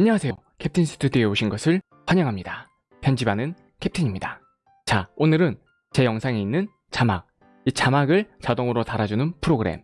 안녕하세요. 캡틴 스튜디오에 오신 것을 환영합니다. 편집하는 캡틴입니다. 자, 오늘은 제 영상에 있는 자막, 이 자막을 자동으로 달아주는 프로그램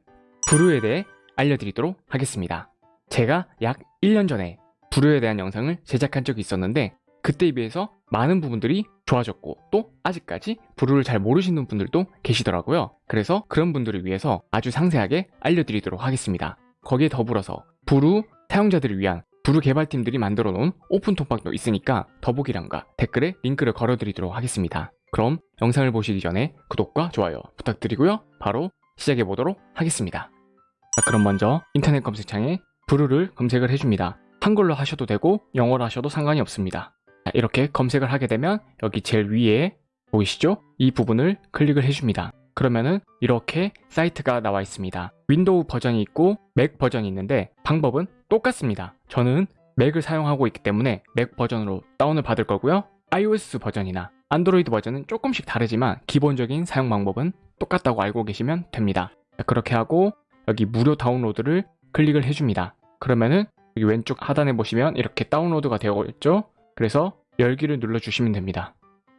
브루에 대해 알려드리도록 하겠습니다. 제가 약 1년 전에 브루에 대한 영상을 제작한 적이 있었는데 그때에 비해서 많은 부분들이 좋아졌고 또 아직까지 브루를 잘 모르시는 분들도 계시더라고요. 그래서 그런 분들을 위해서 아주 상세하게 알려드리도록 하겠습니다. 거기에 더불어서 Vrew 사용자들을 위한 Vrew 개발팀들이 만들어 놓은 오픈 톡방도 있으니까 더보기란과 댓글에 링크를 걸어드리도록 하겠습니다. 그럼 영상을 보시기 전에 구독과 좋아요 부탁드리고요. 바로 시작해 보도록 하겠습니다. 자, 그럼 먼저 인터넷 검색창에 Vrew를 검색을 해줍니다. 한글로 하셔도 되고 영어로 하셔도 상관이 없습니다. 자, 이렇게 검색을 하게 되면 여기 제일 위에 보이시죠? 이 부분을 클릭을 해줍니다. 그러면은 이렇게 사이트가 나와 있습니다. 윈도우 버전이 있고 맥 버전이 있는데 방법은 똑같습니다. 저는 맥을 사용하고 있기 때문에 맥 버전으로 다운을 받을 거고요. iOS 버전이나 안드로이드 버전은 조금씩 다르지만 기본적인 사용 방법은 똑같다고 알고 계시면 됩니다. 자, 그렇게 하고 여기 무료 다운로드를 클릭을 해줍니다. 그러면은 여기 왼쪽 하단에 보시면 이렇게 다운로드가 되어 있죠? 그래서 열기를 눌러주시면 됩니다.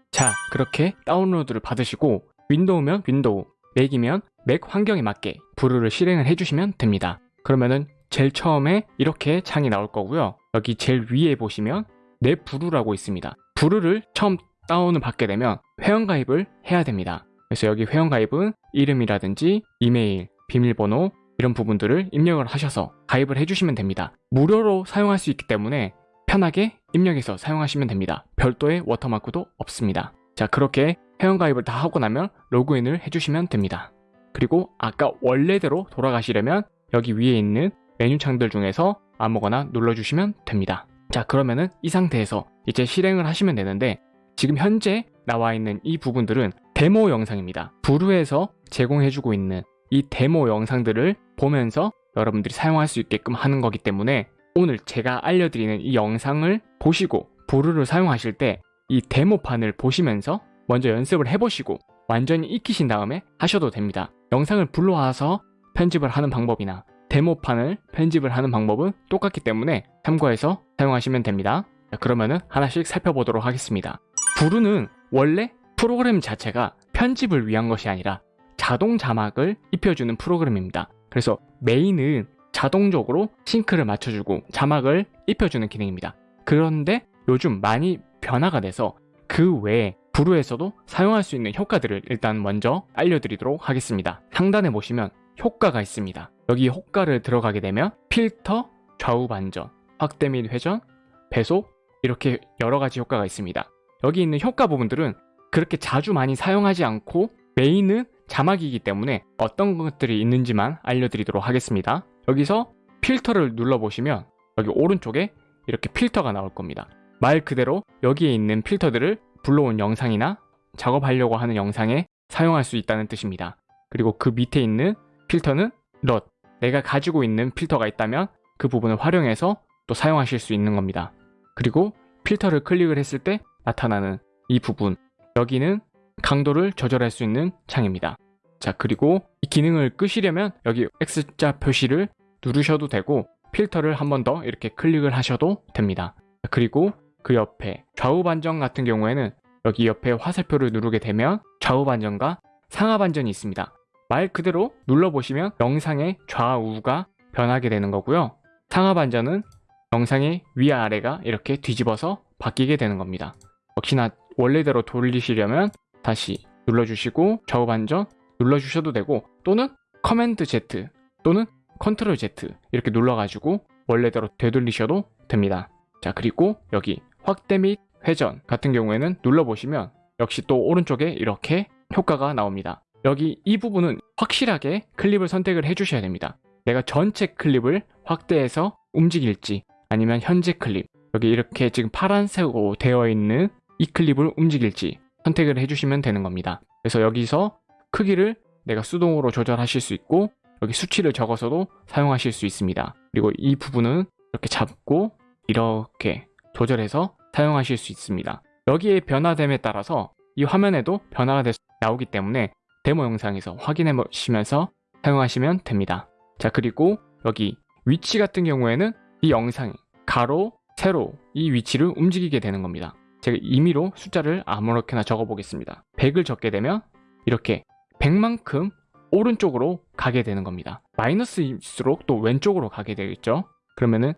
자, 그렇게 다운로드를 받으시고 윈도우면 윈도우, 맥이면 맥 환경에 맞게 Vrew를 실행을 해주시면 됩니다. 그러면은 제일 처음에 이렇게 창이 나올 거고요. 여기 제일 위에 보시면 내 브루라고 있습니다. 브루를 처음 다운을 받게 되면 회원가입을 해야 됩니다. 그래서 여기 회원가입은 이름이라든지 이메일, 비밀번호 이런 부분들을 입력을 하셔서 가입을 해주시면 됩니다. 무료로 사용할 수 있기 때문에 편하게 입력해서 사용하시면 됩니다. 별도의 워터마크도 없습니다. 자 그렇게 회원가입을 다 하고 나면 로그인을 해주시면 됩니다. 그리고 아까 원래대로 돌아가시려면 여기 위에 있는 메뉴 창들 중에서 아무거나 눌러주시면 됩니다. 자 그러면은 이 상태에서 이제 실행을 하시면 되는데 지금 현재 나와 있는 이 부분들은 데모 영상입니다. 부루에서 제공해주고 있는 이 데모 영상들을 보면서 여러분들이 사용할 수 있게끔 하는 거기 때문에 오늘 제가 알려드리는 이 영상을 보시고 부루를 사용하실 때 이 데모판을 보시면서 먼저 연습을 해보시고 완전히 익히신 다음에 하셔도 됩니다. 영상을 불러와서 편집을 하는 방법이나 데모판을 편집을 하는 방법은 똑같기 때문에 참고해서 사용하시면 됩니다. 자, 그러면은 하나씩 살펴보도록 하겠습니다. 부루는 원래 프로그램 자체가 편집을 위한 것이 아니라 자동 자막을 입혀주는 프로그램입니다. 그래서 메인은 자동적으로 싱크를 맞춰주고 자막을 입혀주는 기능입니다. 그런데 요즘 많이 변화가 돼서 그 외에 부루에서도 사용할 수 있는 효과들을 일단 먼저 알려드리도록 하겠습니다. 상단에 보시면 효과가 있습니다. 여기 효과를 들어가게 되면 필터, 좌우 반전, 확대 및 회전, 배속 이렇게 여러 가지 효과가 있습니다. 여기 있는 효과 부분들은 그렇게 자주 많이 사용하지 않고 메인은 자막이기 때문에 어떤 것들이 있는지만 알려드리도록 하겠습니다. 여기서 필터를 눌러보시면 여기 오른쪽에 이렇게 필터가 나올 겁니다. 말 그대로 여기에 있는 필터들을 불러온 영상이나 작업하려고 하는 영상에 사용할 수 있다는 뜻입니다. 그리고 그 밑에 있는 필터는 럿 내가 가지고 있는 필터가 있다면 그 부분을 활용해서 또 사용하실 수 있는 겁니다. 그리고 필터를 클릭을 했을 때 나타나는 이 부분 여기는 강도를 조절할 수 있는 창입니다. 자 그리고 이 기능을 끄시려면 여기 X자 표시를 누르셔도 되고 필터를 한 번 더 이렇게 클릭을 하셔도 됩니다. 그리고 그 옆에 좌우 반전 같은 경우에는 여기 옆에 화살표를 누르게 되면 좌우 반전과 상하 반전이 있습니다. 말 그대로 눌러보시면 영상의 좌우가 변하게 되는 거고요. 상하 반전은 영상의 위아래가 이렇게 뒤집어서 바뀌게 되는 겁니다. 역시나 원래대로 돌리시려면 다시 눌러주시고 좌우 반전 눌러주셔도 되고 또는 command Z 또는 컨트롤 Z 이렇게 눌러가지고 원래대로 되돌리셔도 됩니다. 자 그리고 여기 확대 및 회전 같은 경우에는 눌러보시면 역시 또 오른쪽에 이렇게 효과가 나옵니다. 여기 이 부분은 확실하게 클립을 선택을 해주셔야 됩니다. 내가 전체 클립을 확대해서 움직일지 아니면 현재 클립 여기 이렇게 지금 파란색으로 되어 있는 이 클립을 움직일지 선택을 해주시면 되는 겁니다. 그래서 여기서 크기를 내가 수동으로 조절하실 수 있고 여기 수치를 적어서도 사용하실 수 있습니다. 그리고 이 부분은 이렇게 잡고 이렇게 조절해서 사용하실 수 있습니다. 여기에 변화됨에 따라서 이 화면에도 변화가 나오기 때문에 데모 영상에서 확인해 보시면서 사용하시면 됩니다. 자 그리고 여기 위치 같은 경우에는 이 영상이 가로, 세로 이 위치를 움직이게 되는 겁니다. 제가 임의로 숫자를 아무렇게나 적어 보겠습니다. 100을 적게 되면 이렇게 100만큼 오른쪽으로 가게 되는 겁니다. 마이너스일수록 또 왼쪽으로 가게 되겠죠. 그러면은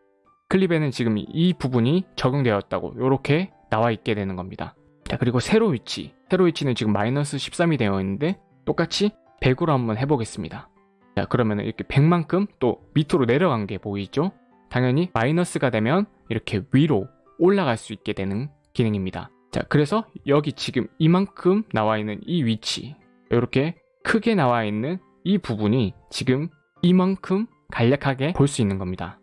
클립에는 지금 이 부분이 적용되었다고 이렇게 나와 있게 되는 겁니다. 자 그리고 세로 위치 세로 위치는 지금 마이너스 13이 되어 있는데 똑같이 100으로 한번 해보겠습니다. 자 그러면 이렇게 100만큼 또 밑으로 내려간 게 보이죠? 당연히 마이너스가 되면 이렇게 위로 올라갈 수 있게 되는 기능입니다. 자 그래서 여기 지금 이만큼 나와 있는 이 위치 이렇게 크게 나와 있는 이 부분이 지금 이만큼 간략하게 볼 수 있는 겁니다.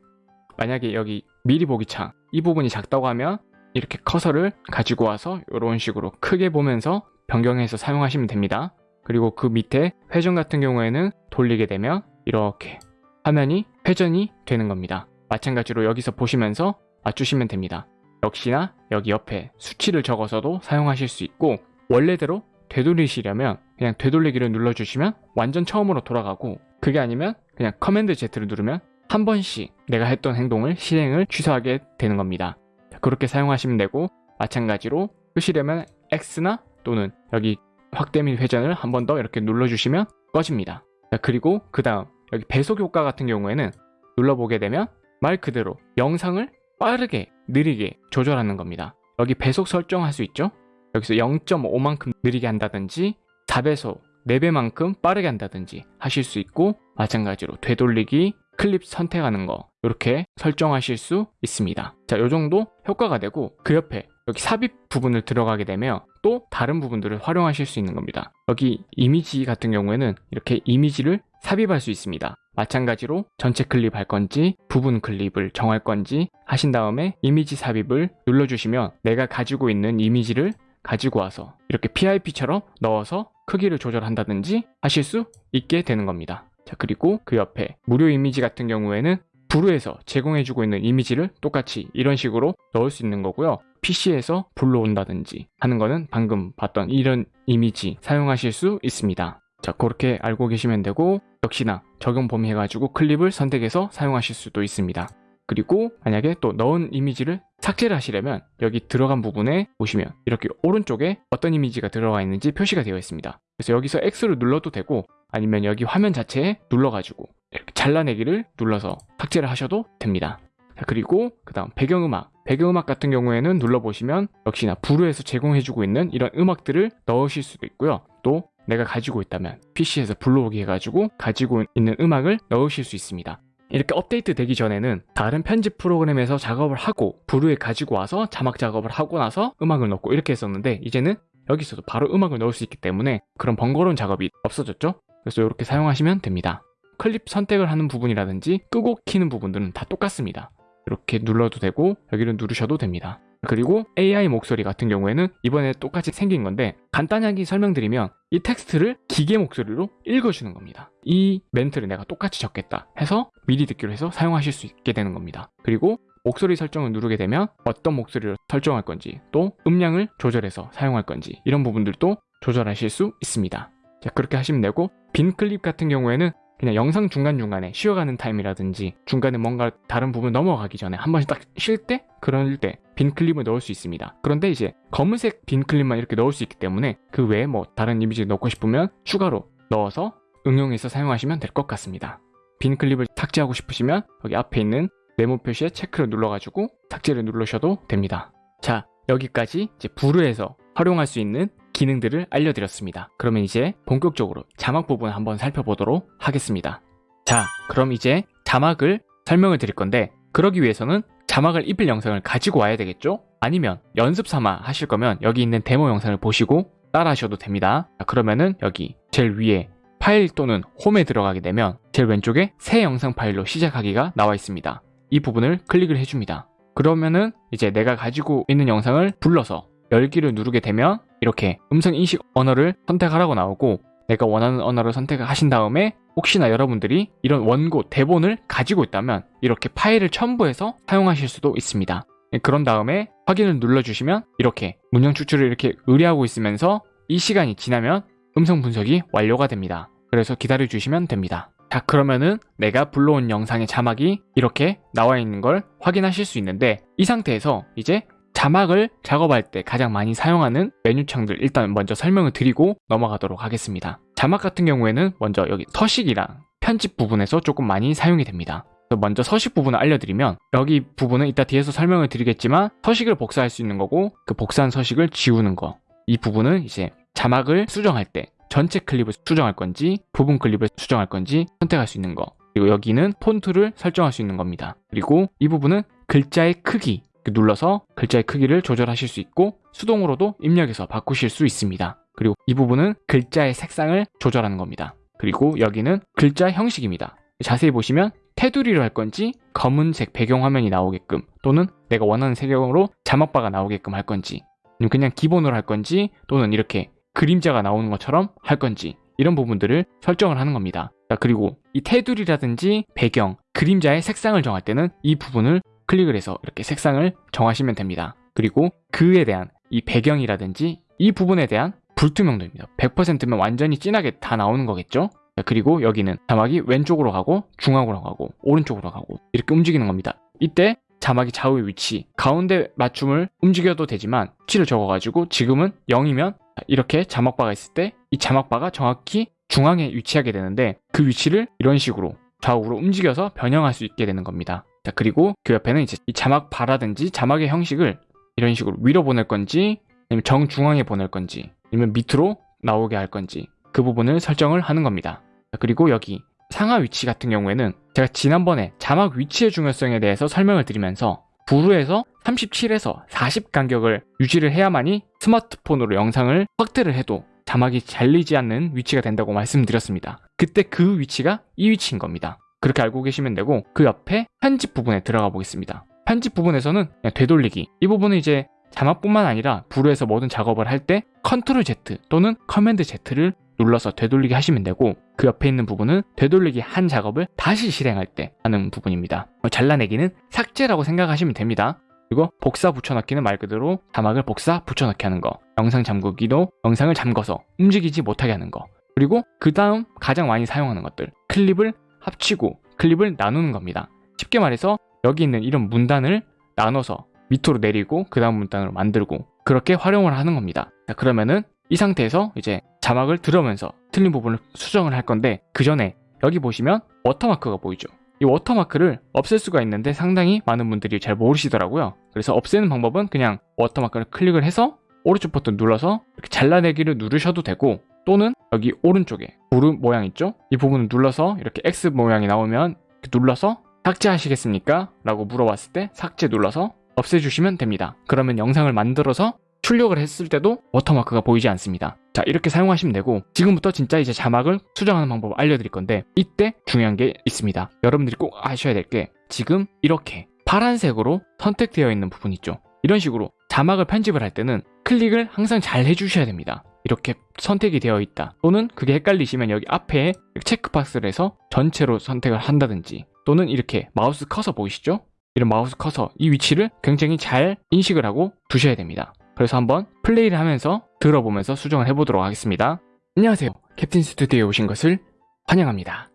만약에 여기 미리 보기 창 이 부분이 작다고 하면 이렇게 커서를 가지고 와서 이런 식으로 크게 보면서 변경해서 사용하시면 됩니다. 그리고 그 밑에 회전 같은 경우에는 돌리게 되면 이렇게 화면이 회전이 되는 겁니다. 마찬가지로 여기서 보시면서 맞추시면 됩니다. 역시나 여기 옆에 수치를 적어서도 사용하실 수 있고 원래대로 되돌리시려면 그냥 되돌리기를 눌러주시면 완전 처음으로 돌아가고 그게 아니면 그냥 command Z를 누르면 한 번씩 내가 했던 행동을 실행을 취소하게 되는 겁니다. 그렇게 사용하시면 되고 마찬가지로 끄시려면 X나 또는 여기 확대 및 회전을 한 번 더 이렇게 눌러주시면 꺼집니다. 그리고 그 다음 여기 배속 효과 같은 경우에는 눌러보게 되면 말 그대로 영상을 빠르게 느리게 조절하는 겁니다. 여기 배속 설정할 수 있죠? 여기서 0.5만큼 느리게 한다든지 4배속 4배만큼 빠르게 한다든지 하실 수 있고 마찬가지로 되돌리기 클립 선택하는 거 이렇게 설정하실 수 있습니다. 자, 요 정도 효과가 되고 그 옆에 여기 삽입 부분을 들어가게 되면 또 다른 부분들을 활용하실 수 있는 겁니다. 여기 이미지 같은 경우에는 이렇게 이미지를 삽입할 수 있습니다. 마찬가지로 전체 클립 할 건지 부분 클립을 정할 건지 하신 다음에 이미지 삽입을 눌러주시면 내가 가지고 있는 이미지를 가지고 와서 이렇게 PIP처럼 넣어서 크기를 조절한다든지 하실 수 있게 되는 겁니다. 자 그리고 그 옆에 무료 이미지 같은 경우에는 브루에서 제공해주고 있는 이미지를 똑같이 이런 식으로 넣을 수 있는 거고요. PC에서 불러온다든지 하는 거는 방금 봤던 이런 이미지 사용하실 수 있습니다. 자 그렇게 알고 계시면 되고 역시나 적용 범위 해가지고 클립을 선택해서 사용하실 수도 있습니다. 그리고 만약에 또 넣은 이미지를 삭제를 하시려면 여기 들어간 부분에 보시면 이렇게 오른쪽에 어떤 이미지가 들어가 있는지 표시가 되어 있습니다. 그래서 여기서 X를 눌러도 되고 아니면 여기 화면 자체에 눌러가지고 이렇게 잘라내기를 눌러서 삭제를 하셔도 됩니다. 자, 그리고 그 다음 배경음악 배경음악 같은 경우에는 눌러보시면 역시나 부루에서 제공해주고 있는 이런 음악들을 넣으실 수도 있고요. 또 내가 가지고 있다면 PC에서 불러오기 해가지고 가지고 있는 음악을 넣으실 수 있습니다. 이렇게 업데이트 되기 전에는 다른 편집 프로그램에서 작업을 하고 부루에 가지고 와서 자막 작업을 하고 나서 음악을 넣고 이렇게 했었는데 이제는 여기서도 바로 음악을 넣을 수 있기 때문에 그런 번거로운 작업이 없어졌죠? 그래서 이렇게 사용하시면 됩니다. 클립 선택을 하는 부분이라든지 끄고 키는 부분들은 다 똑같습니다 이렇게 눌러도 되고 여기를 누르셔도 됩니다 그리고 AI 목소리 같은 경우에는 이번에 똑같이 생긴 건데 간단하게 설명드리면 이 텍스트를 기계 목소리로 읽어주는 겁니다. 이 멘트를 내가 똑같이 적겠다 해서 미리 듣기로 해서 사용하실 수 있게 되는 겁니다. 그리고 목소리 설정을 누르게 되면 어떤 목소리로 설정할 건지 또 음량을 조절해서 사용할 건지 이런 부분들도 조절하실 수 있습니다. 자 그렇게 하시면 되고 빈 클립 같은 경우에는 그냥 영상 중간중간에 쉬어가는 타임이라든지 중간에 뭔가 다른 부분 넘어가기 전에 한 번씩 딱 쉴 때 그럴 때 빈 클립을 넣을 수 있습니다. 그런데 이제 검은색 빈 클립만 이렇게 넣을 수 있기 때문에 그 외에 뭐 다른 이미지를 넣고 싶으면 추가로 넣어서 응용해서 사용하시면 될 것 같습니다. 빈 클립을 삭제하고 싶으시면 여기 앞에 있는 네모 표시에 체크를 눌러가지고 삭제를 누르셔도 됩니다. 자 여기까지 이제 Vrew에서 활용할 수 있는 기능들을 알려드렸습니다. 그러면 이제 본격적으로 자막 부분 한번 살펴보도록 하겠습니다. 자, 그럼 이제 자막을 설명을 드릴 건데 그러기 위해서는 자막을 입힐 영상을 가지고 와야 되겠죠? 아니면 연습 삼아 하실 거면 여기 있는 데모 영상을 보시고 따라 하셔도 됩니다. 자, 그러면은 여기 제일 위에 파일 또는 홈에 들어가게 되면 제일 왼쪽에 새 영상 파일로 시작하기가 나와 있습니다. 이 부분을 클릭을 해줍니다. 그러면은 이제 내가 가지고 있는 영상을 불러서 열기를 누르게 되면 이렇게 음성 인식 언어를 선택하라고 나오고 내가 원하는 언어를 선택하신 다음에 혹시나 여러분들이 이런 원고, 대본을 가지고 있다면 이렇게 파일을 첨부해서 사용하실 수도 있습니다. 네, 그런 다음에 확인을 눌러주시면 이렇게 문형 추출을 이렇게 의뢰하고 있으면서 이 시간이 지나면 음성 분석이 완료가 됩니다. 그래서 기다려주시면 됩니다. 자 그러면은 내가 불러온 영상의 자막이 이렇게 나와 있는 걸 확인하실 수 있는데 이 상태에서 이제 자막을 작업할 때 가장 많이 사용하는 메뉴창들 일단 먼저 설명을 드리고 넘어가도록 하겠습니다. 자막 같은 경우에는 먼저 여기 서식이랑 편집 부분에서 조금 많이 사용이 됩니다. 먼저 서식 부분을 알려드리면 여기 부분은 이따 뒤에서 설명을 드리겠지만 서식을 복사할 수 있는 거고 그 복사한 서식을 지우는 거 이 부분은 이제 자막을 수정할 때 전체 클립을 수정할 건지 부분 클립을 수정할 건지 선택할 수 있는 거 그리고 여기는 폰트를 설정할 수 있는 겁니다. 그리고 이 부분은 글자의 크기 눌러서 글자의 크기를 조절하실 수 있고 수동으로도 입력해서 바꾸실 수 있습니다. 그리고 이 부분은 글자의 색상을 조절하는 겁니다. 그리고 여기는 글자 형식입니다. 자세히 보시면 테두리로 할 건지 검은색 배경화면이 나오게끔 또는 내가 원하는 색으로 자막바가 나오게끔 할 건지 그냥 기본으로 할 건지 또는 이렇게 그림자가 나오는 것처럼 할 건지 이런 부분들을 설정을 하는 겁니다. 그리고 이 테두리라든지 배경, 그림자의 색상을 정할 때는 이 부분을 클릭을 해서 이렇게 색상을 정하시면 됩니다. 그리고 그에 대한 이 배경이라든지 이 부분에 대한 불투명도입니다. 100%면 완전히 진하게 다 나오는 거겠죠? 그리고 여기는 자막이 왼쪽으로 가고 중앙으로 가고 오른쪽으로 가고 이렇게 움직이는 겁니다. 이때 자막이 좌우 위치, 가운데 맞춤을 움직여도 되지만 위치를 적어가지고 지금은 0이면 이렇게 자막바가 있을 때 이 자막바가 정확히 중앙에 위치하게 되는데 그 위치를 이런 식으로 좌우로 움직여서 변형할 수 있게 되는 겁니다. 자, 그리고 그 옆에는 이제 이 자막 바라든지 자막의 형식을 이런 식으로 위로 보낼 건지 아니면 정중앙에 보낼 건지 아니면 밑으로 나오게 할 건지 그 부분을 설정을 하는 겁니다. 자, 그리고 여기 상하 위치 같은 경우에는 제가 지난번에 자막 위치의 중요성에 대해서 설명을 드리면서 부루에서 37에서 40 간격을 유지를 해야만이 스마트폰으로 영상을 확대를 해도 자막이 잘리지 않는 위치가 된다고 말씀드렸습니다. 그때 그 위치가 이 위치인 겁니다. 그렇게 알고 계시면 되고 그 옆에 편집 부분에 들어가 보겠습니다. 편집 부분에서는 되돌리기 이 부분은 이제 자막뿐만 아니라 Vrew에서 모든 작업을 할 때 컨트롤 Z 또는 command Z를 눌러서 되돌리기 하시면 되고 그 옆에 있는 부분은 되돌리기 한 작업을 다시 실행할 때 하는 부분입니다. 잘라내기는 삭제라고 생각하시면 됩니다. 그리고 복사 붙여넣기는 말 그대로 자막을 복사 붙여넣기 하는 거 영상 잠그기도 영상을 잠궈서 움직이지 못하게 하는 거 그리고 그 다음 가장 많이 사용하는 것들 클립을 합치고 클립을 나누는 겁니다. 쉽게 말해서 여기 있는 이런 문단을 나눠서 밑으로 내리고 그 다음 문단으로 만들고 그렇게 활용을 하는 겁니다. 자, 그러면은 이 상태에서 이제 자막을 들으면서 틀린 부분을 수정을 할 건데 그 전에 여기 보시면 워터마크가 보이죠. 이 워터마크를 없앨 수가 있는데 상당히 많은 분들이 잘 모르시더라고요. 그래서 없애는 방법은 그냥 워터마크를 클릭을 해서 오른쪽 버튼 눌러서 이렇게 잘라내기를 누르셔도 되고 또는 여기 오른쪽에 Vrew 모양 있죠? 이 부분을 눌러서 이렇게 X 모양이 나오면 눌러서 삭제하시겠습니까? 라고 물어봤을 때 삭제 눌러서 없애주시면 됩니다. 그러면 영상을 만들어서 출력을 했을 때도 워터마크가 보이지 않습니다. 자 이렇게 사용하시면 되고 지금부터 진짜 이제 자막을 수정하는 방법을 알려드릴 건데 이때 중요한 게 있습니다. 여러분들이 꼭 아셔야 될 게 지금 이렇게 파란색으로 선택되어 있는 부분 있죠. 이런 식으로 자막을 편집을 할 때는 클릭을 항상 잘 해주셔야 됩니다. 이렇게 선택이 되어 있다 또는 그게 헷갈리시면 여기 앞에 체크박스를 해서 전체로 선택을 한다든지 또는 이렇게 마우스 커서 보이시죠? 이런 마우스 커서 이 위치를 굉장히 잘 인식을 하고 두셔야 됩니다. 그래서 한번 플레이를 하면서 들어보면서 수정을 해보도록 하겠습니다. 안녕하세요. 캡틴 스튜디오에 오신 것을 환영합니다.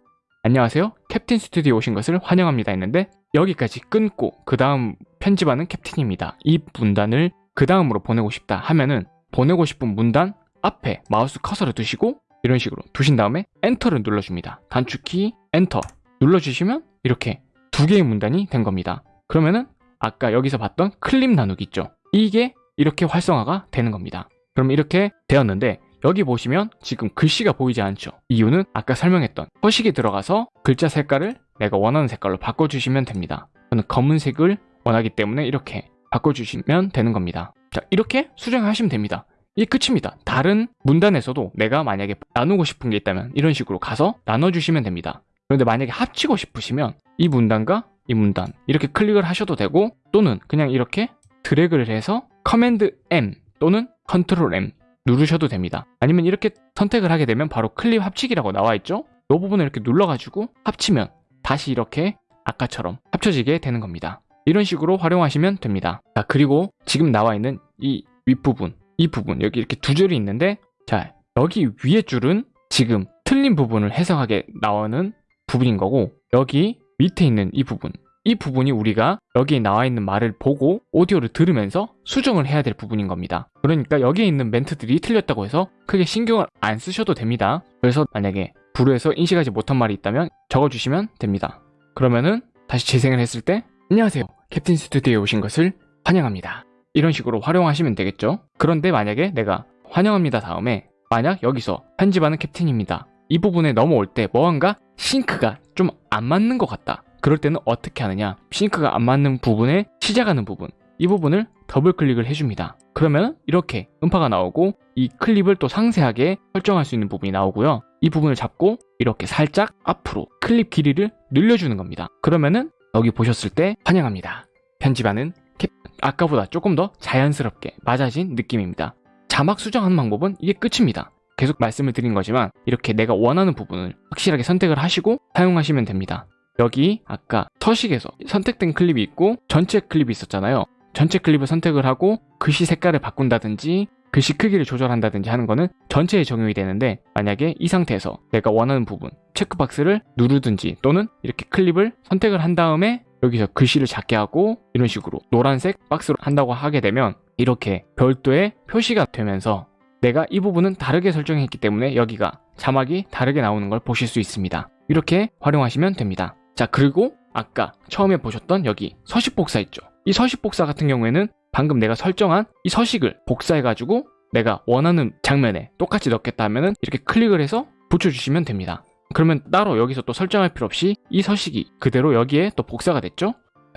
안녕하세요. 캡틴 스튜디오에 오신 것을 환영합니다 했는데 여기까지 끊고 그 다음 편집하는 캡틴입니다. 이 문단을 그 다음으로 보내고 싶다 하면은 보내고 싶은 문단 앞에 마우스 커서를 두시고 이런 식으로 두신 다음에 엔터를 눌러줍니다. 단축키 엔터 눌러주시면 이렇게 두 개의 문단이 된 겁니다. 그러면은 아까 여기서 봤던 클립 나누기 있죠. 이게 이렇게 활성화가 되는 겁니다. 그럼 이렇게 되었는데 여기 보시면 지금 글씨가 보이지 않죠. 이유는 아까 설명했던 서식에 들어가서 글자 색깔을 내가 원하는 색깔로 바꿔주시면 됩니다. 저는 검은색을 원하기 때문에 이렇게 바꿔주시면 되는 겁니다. 자 이렇게 수정하시면 됩니다. 이게 끝입니다. 다른 문단에서도 내가 만약에 나누고 싶은 게 있다면 이런 식으로 가서 나눠주시면 됩니다. 그런데 만약에 합치고 싶으시면 이 문단과 이 문단 이렇게 클릭을 하셔도 되고 또는 그냥 이렇게 드래그를 해서 command M 또는 컨트롤 M 누르셔도 됩니다. 아니면 이렇게 선택을 하게 되면 바로 클립 합치기라고 나와 있죠? 이 부분을 이렇게 눌러가지고 합치면 다시 이렇게 아까처럼 합쳐지게 되는 겁니다. 이런 식으로 활용하시면 됩니다. 자, 그리고 지금 나와 있는 이 윗부분, 이 부분, 여기 이렇게 두 줄이 있는데, 자, 여기 위에 줄은 지금 틀린 부분을 해석하게 나오는 부분인 거고 여기 밑에 있는 이 부분 이 부분이 우리가 여기에 나와 있는 말을 보고 오디오를 들으면서 수정을 해야 될 부분인 겁니다. 그러니까 여기에 있는 멘트들이 틀렸다고 해서 크게 신경을 안 쓰셔도 됩니다. 그래서 만약에 부르에서 인식하지 못한 말이 있다면 적어주시면 됩니다. 그러면은 다시 재생을 했을 때 안녕하세요. 캡틴 스튜디오에 오신 것을 환영합니다. 이런 식으로 활용하시면 되겠죠. 그런데 만약에 내가 환영합니다 다음에 만약 여기서 편집하는 캡틴입니다. 이 부분에 넘어올 때 뭔가 sync가 좀 안 맞는 것 같다. 그럴 때는 어떻게 하느냐? sync가 안 맞는 부분에 시작하는 부분. 이 부분을 더블 클릭을 해줍니다. 그러면 이렇게 음파가 나오고 이 클립을 또 상세하게 설정할 수 있는 부분이 나오고요. 이 부분을 잡고 이렇게 살짝 앞으로 클립 길이를 늘려주는 겁니다. 그러면은 여기 보셨을 때 환영합니다. 편집하는 캡 아까보다 조금 더 자연스럽게 맞아진 느낌입니다. 자막 수정하는 방법은 이게 끝입니다. 계속 말씀을 드린 거지만 이렇게 내가 원하는 부분을 확실하게 선택을 하시고 사용하시면 됩니다 여기 아까 서식에서 선택된 클립이 있고 전체 클립이 있었잖아요. 전체 클립을 선택을 하고 글씨 색깔을 바꾼다든지 글씨 크기를 조절한다든지 하는 거는 전체에 적용이 되는데 만약에 이 상태에서 내가 원하는 부분 체크박스를 누르든지 또는 이렇게 클립을 선택을 한 다음에 여기서 글씨를 작게 하고 이런 식으로 노란색 박스로 한다고 하게 되면 이렇게 별도의 표시가 되면서 내가 이 부분은 다르게 설정했기 때문에 여기가 자막이 다르게 나오는 걸 보실 수 있습니다. 이렇게 활용하시면 됩니다. 자 그리고 아까 처음에 보셨던 여기 서식 복사 있죠? 이 서식 복사 같은 경우에는 방금 내가 설정한 이 서식을 복사해가지고 내가 원하는 장면에 똑같이 넣겠다 하면은 이렇게 클릭을 해서 붙여주시면 됩니다. 그러면 따로 여기서 또 설정할 필요 없이 이 서식이 그대로 여기에 또 복사가 됐죠?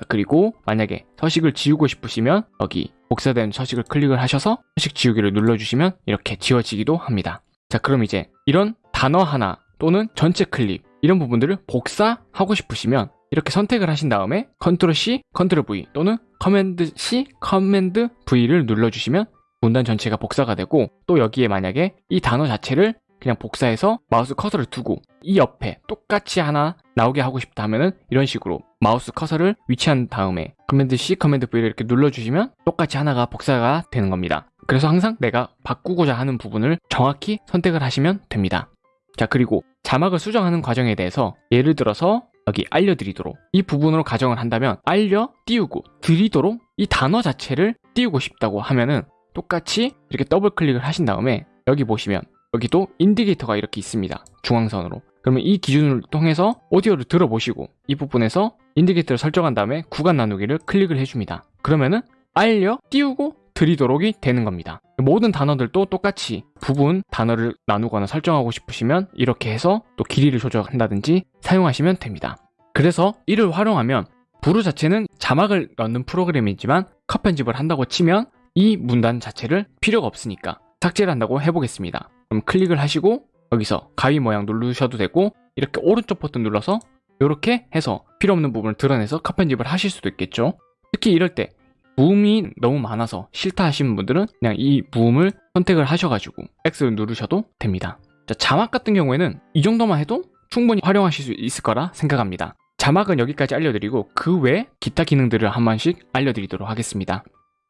그리고 만약에 서식을 지우고 싶으시면 여기 복사된 서식을 클릭을 하셔서 서식 지우기를 눌러주시면 이렇게 지워지기도 합니다. 자 그럼 이제 이런 단어 하나 또는 전체 클립 이런 부분들을 복사하고 싶으시면 이렇게 선택을 하신 다음에 control C, control V 또는 command C, command V를 눌러주시면 문단 전체가 복사가 되고 또 여기에 만약에 이 단어 자체를 그냥 복사해서 마우스 커서를 두고 이 옆에 똑같이 하나 나오게 하고 싶다 하면은 이런 식으로 마우스 커서를 위치한 다음에 command C, command V를 이렇게 눌러주시면 똑같이 하나가 복사가 되는 겁니다. 그래서 항상 내가 바꾸고자 하는 부분을 정확히 선택을 하시면 됩니다. 자 그리고 자막을 수정하는 과정에 대해서 예를 들어서 여기 알려드리도록 이 부분으로 가정을 한다면 알려 띄우고 드리도록 이 단어 자체를 띄우고 싶다고 하면은 똑같이 이렇게 더블 클릭을 하신 다음에 여기 보시면 여기도 indicator가 이렇게 있습니다. 중앙선으로. 그러면 이 기준을 통해서 오디오를 들어보시고 이 부분에서 indicator를 설정한 다음에 구간 나누기를 클릭을 해줍니다. 그러면은 알려 띄우고 드리도록이 되는 겁니다. 모든 단어들도 똑같이 부분 단어를 나누거나 설정하고 싶으시면 이렇게 해서 또 길이를 조절한다든지 사용하시면 됩니다. 그래서 이를 활용하면 부루 자체는 자막을 넣는 프로그램이지만 컷 편집을 한다고 치면 이 문단 자체를 필요가 없으니까 삭제를 한다고 해보겠습니다. 그럼 클릭을 하시고 여기서 가위 모양 누르셔도 되고 이렇게 오른쪽 버튼 눌러서 이렇게 해서 필요 없는 부분을 드러내서 컷 편집을 하실 수도 있겠죠. 특히 이럴 때 무음이 너무 많아서 싫다 하시는 분들은 그냥 이 무음을 선택을 하셔가지고 X를 누르셔도 됩니다. 자, 자막 같은 경우에는 이 정도만 해도 충분히 활용하실 수 있을 거라 생각합니다. 자막은 여기까지 알려드리고 그 외 기타 기능들을 한 번씩 알려드리도록 하겠습니다.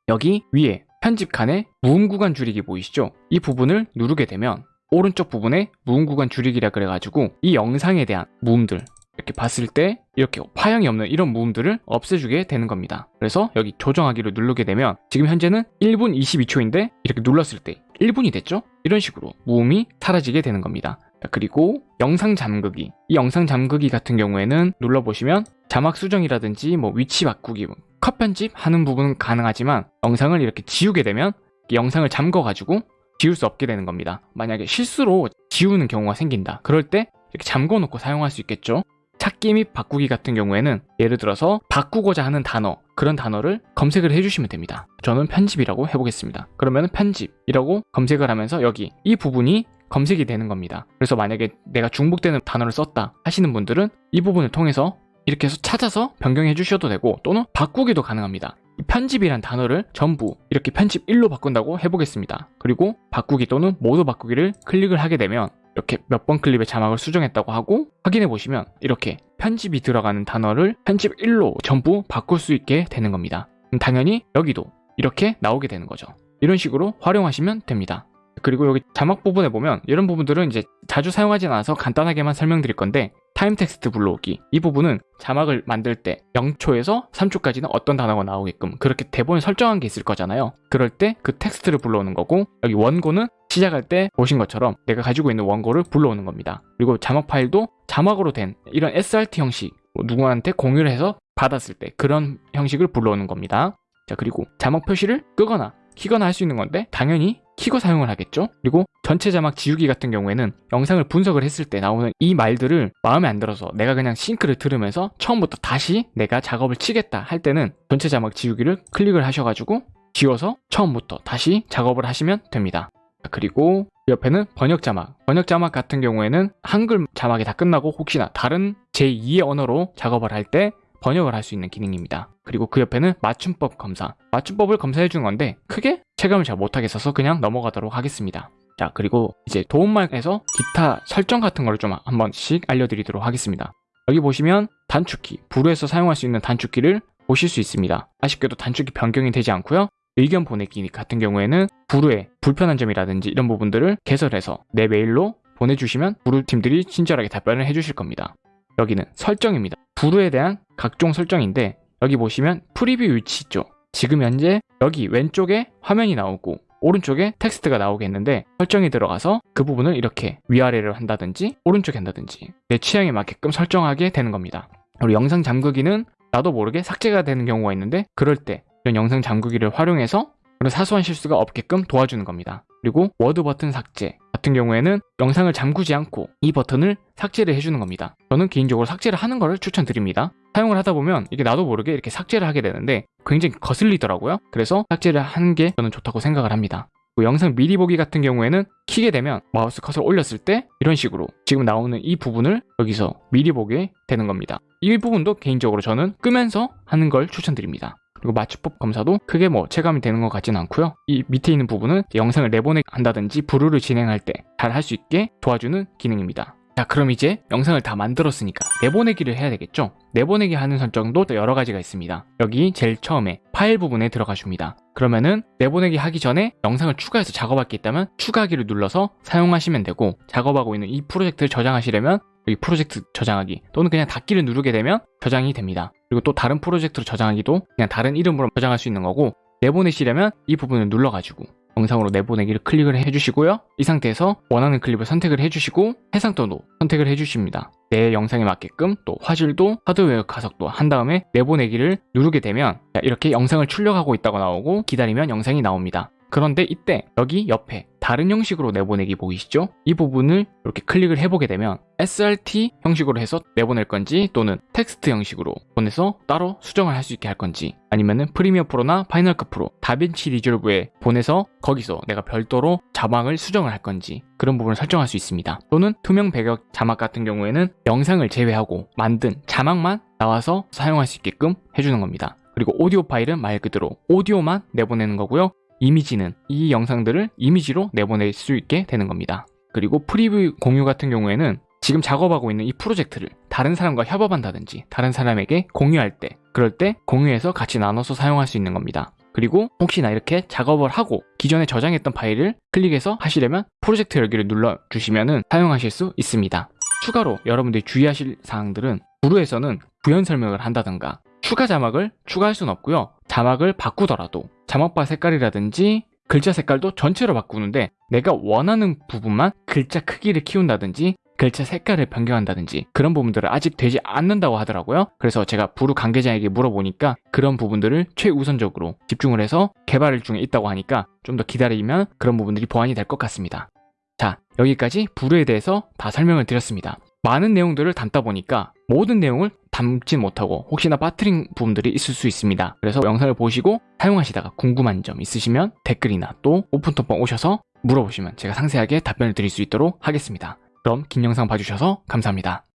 여기 위에 편집 칸에 무음 구간 줄이기 보이시죠? 이 부분을 누르게 되면 오른쪽 부분에 무음 구간 줄이기라 그래가지고 이 영상에 대한 무음들 이렇게 봤을 때 이렇게 파형이 없는 이런 무음들을 없애주게 되는 겁니다. 그래서 여기 조정하기를 누르게 되면 지금 현재는 1분 22초인데 이렇게 눌렀을 때 1분이 됐죠? 이런 식으로 무음이 사라지게 되는 겁니다. 그리고 영상 잠그기 이 영상 잠그기 같은 경우에는 눌러보시면 자막 수정이라든지 뭐 위치 바꾸기 컷 편집 하는 부분은 가능하지만 영상을 이렇게 지우게 되면 영상을 잠궈 가지고 지울 수 없게 되는 겁니다. 만약에 실수로 지우는 경우가 생긴다. 그럴 때 이렇게 잠궈 놓고 사용할 수 있겠죠. 찾기 및 바꾸기 같은 경우에는 예를 들어서 바꾸고자 하는 단어 그런 단어를 검색을 해주시면 됩니다. 저는 편집이라고 해보겠습니다. 그러면 편집이라고 검색을 하면서 여기 이 부분이 검색이 되는 겁니다. 그래서 만약에 내가 중복되는 단어를 썼다 하시는 분들은 이 부분을 통해서 이렇게 해서 찾아서 변경해 주셔도 되고 또는 바꾸기도 가능합니다. 편집이란 단어를 전부 이렇게 편집 1로 바꾼다고 해보겠습니다. 그리고 바꾸기 또는 모두 바꾸기를 클릭을 하게 되면 이렇게 몇 번 클립의 자막을 수정했다고 하고 확인해 보시면 이렇게 편집이 들어가는 단어를 편집 1로 전부 바꿀 수 있게 되는 겁니다. 당연히 여기도 이렇게 나오게 되는 거죠. 이런 식으로 활용하시면 됩니다. 그리고 여기 자막 부분에 보면 이런 부분들은 이제 자주 사용하진 않아서 간단하게만 설명드릴 건데 타임 텍스트 불러오기. 이 부분은 자막을 만들 때 0초에서 3초까지는 어떤 단어가 나오게끔 그렇게 대본에 설정한 게 있을 거잖아요. 그럴 때 그 텍스트를 불러오는 거고 여기 원고는 시작할 때 보신 것처럼 내가 가지고 있는 원고를 불러오는 겁니다. 그리고 자막 파일도 자막으로 된 이런 SRT 형식 뭐 누구한테 공유를 해서 받았을 때 그런 형식을 불러오는 겁니다. 자 그리고 자막 표시를 끄거나 키거나 할 수 있는 건데 당연히 키고 사용을 하겠죠? 그리고 전체 자막 지우기 같은 경우에는 영상을 분석을 했을 때 나오는 이 말들을 마음에 안 들어서 내가 그냥 싱크를 들으면서 처음부터 다시 내가 작업을 치겠다 할 때는 전체 자막 지우기를 클릭을 하셔가지고 지워서 처음부터 다시 작업을 하시면 됩니다. 그리고 옆에는 번역 자막. 번역 자막 같은 경우에는 한글 자막이 다 끝나고 혹시나 다른 제2의 언어로 작업을 할때 번역을 할 수 있는 기능입니다. 그리고 그 옆에는 맞춤법 검사. 맞춤법을 검사해 주는 건데 크게 체감을 잘 못하겠어서 그냥 넘어가도록 하겠습니다. 자 그리고 이제 도움말에서 기타 설정 같은 걸좀한 번씩 알려드리도록 하겠습니다. 여기 보시면 단축키 부루에서 사용할 수 있는 단축키를 보실 수 있습니다. 아쉽게도 단축키 변경이 되지 않고요. 의견 보내기 같은 경우에는 Vrew의 불편한 점이라든지 이런 부분들을 개설해서 내 메일로 보내주시면 Vrew 팀들이 친절하게 답변을 해주실 겁니다 여기는 설정입니다. Vrew에 대한 각종 설정인데 여기 보시면 프리뷰 위치 있죠? 지금 현재 여기 왼쪽에 화면이 나오고 오른쪽에 텍스트가 나오겠는데 설정이 들어가서 그 부분을 이렇게 위아래를 한다든지 오른쪽에 한다든지 내 취향에 맞게끔 설정하게 되는 겁니다. 그리고 영상 잠그기는 나도 모르게 삭제가 되는 경우가 있는데 그럴 때 이런 영상 잠그기를 활용해서 그런 사소한 실수가 없게끔 도와주는 겁니다. 그리고 워드 버튼 삭제 같은 경우에는 영상을 잠그지 않고 이 버튼을 삭제를 해주는 겁니다. 저는 개인적으로 삭제를 하는 것을 추천드립니다. 사용을 하다 보면 이게 나도 모르게 이렇게 삭제를 하게 되는데 굉장히 거슬리더라고요. 그래서 삭제를 하는 게 저는 좋다고 생각을 합니다. 그리고 영상 미리 보기 같은 경우에는 키게 되면 마우스 커서를 올렸을 때 이런 식으로 지금 나오는 이 부분을 여기서 미리 보게 되는 겁니다. 이 부분도 개인적으로 저는 끄면서 하는 걸 추천드립니다 그리고 맞춤법 검사도 크게 뭐 체감이 되는 것 같지는 않고요. 이 밑에 있는 부분은 영상을 내보내기 한다든지 부루를 진행할 때 잘 할 수 있게 도와주는 기능입니다 자 그럼 이제 영상을 다 만들었으니까 내보내기를 해야 되겠죠? 내보내기 하는 설정도 또 여러 가지가 있습니다. 여기 제일 처음에 파일 부분에 들어가 줍니다. 그러면은 내보내기 하기 전에 영상을 추가해서 작업할 게 있다면 추가하기를 눌러서 사용하시면 되고 작업하고 있는 이 프로젝트를 저장하시려면 여기 프로젝트 저장하기 또는 그냥 닫기를 누르게 되면 저장이 됩니다. 그리고 또 다른 프로젝트로 저장하기도 그냥 다른 이름으로 저장할 수 있는 거고 내보내시려면 이 부분을 눌러가지고 영상으로 내보내기를 클릭을 해주시고요. 이 상태에서 원하는 클립을 선택을 해주시고 해상도도 선택을 해주십니다. 내 영상에 맞게끔 또 화질도 하드웨어 가속도 한 다음에 내보내기를 누르게 되면 이렇게 영상을 출력하고 있다고 나오고 기다리면 영상이 나옵니다 그런데 이때 여기 옆에 다른 형식으로 내보내기 보이시죠? 이 부분을 이렇게 클릭을 해보게 되면 SRT 형식으로 해서 내보낼 건지 또는 텍스트 형식으로 보내서 따로 수정을 할 수 있게 할 건지 아니면은 Premiere Pro나 Final Cut Pro DaVinci Resolve에 보내서 거기서 내가 별도로 자막을 수정을 할 건지 그런 부분을 설정할 수 있습니다. 또는 투명 배경 자막 같은 경우에는 영상을 제외하고 만든 자막만 나와서 사용할 수 있게끔 해주는 겁니다. 그리고 오디오 파일은 말 그대로 오디오만 내보내는 거고요 이미지는 이 영상들을 이미지로 내보낼 수 있게 되는 겁니다. 그리고 프리뷰 공유 같은 경우에는 지금 작업하고 있는 이 프로젝트를 다른 사람과 협업한다든지 다른 사람에게 공유할 때 그럴 때 공유해서 같이 나눠서 사용할 수 있는 겁니다. 그리고 혹시나 이렇게 작업을 하고 기존에 저장했던 파일을 클릭해서 하시려면 프로젝트 열기를 눌러주시면 사용하실 수 있습니다. 추가로 여러분들이 주의하실 사항들은 부루에서는 부연 설명을 한다던가 추가 자막을 추가할 수는 없고요. 자막을 바꾸더라도 자막바 색깔이라든지 글자 색깔도 전체로 바꾸는데 내가 원하는 부분만 글자 크기를 키운다든지 글자 색깔을 변경한다든지 그런 부분들은 아직 되지 않는다고 하더라고요. 그래서 제가 부루 관계자에게 물어보니까 그런 부분들을 최우선적으로 집중을 해서 개발 중에 있다고 하니까 좀 더 기다리면 그런 부분들이 보완이 될 것 같습니다. 자 여기까지 부루에 대해서 다 설명을 드렸습니다 많은 내용들을 담다 보니까 모든 내용을 담지 못하고 혹시나 빠뜨린 부분들이 있을 수 있습니다. 그래서 영상을 보시고 사용하시다가 궁금한 점 있으시면 댓글이나 또 오픈톡방 오셔서 물어보시면 제가 상세하게 답변을 드릴 수 있도록 하겠습니다. 그럼 긴 영상 봐주셔서 감사합니다.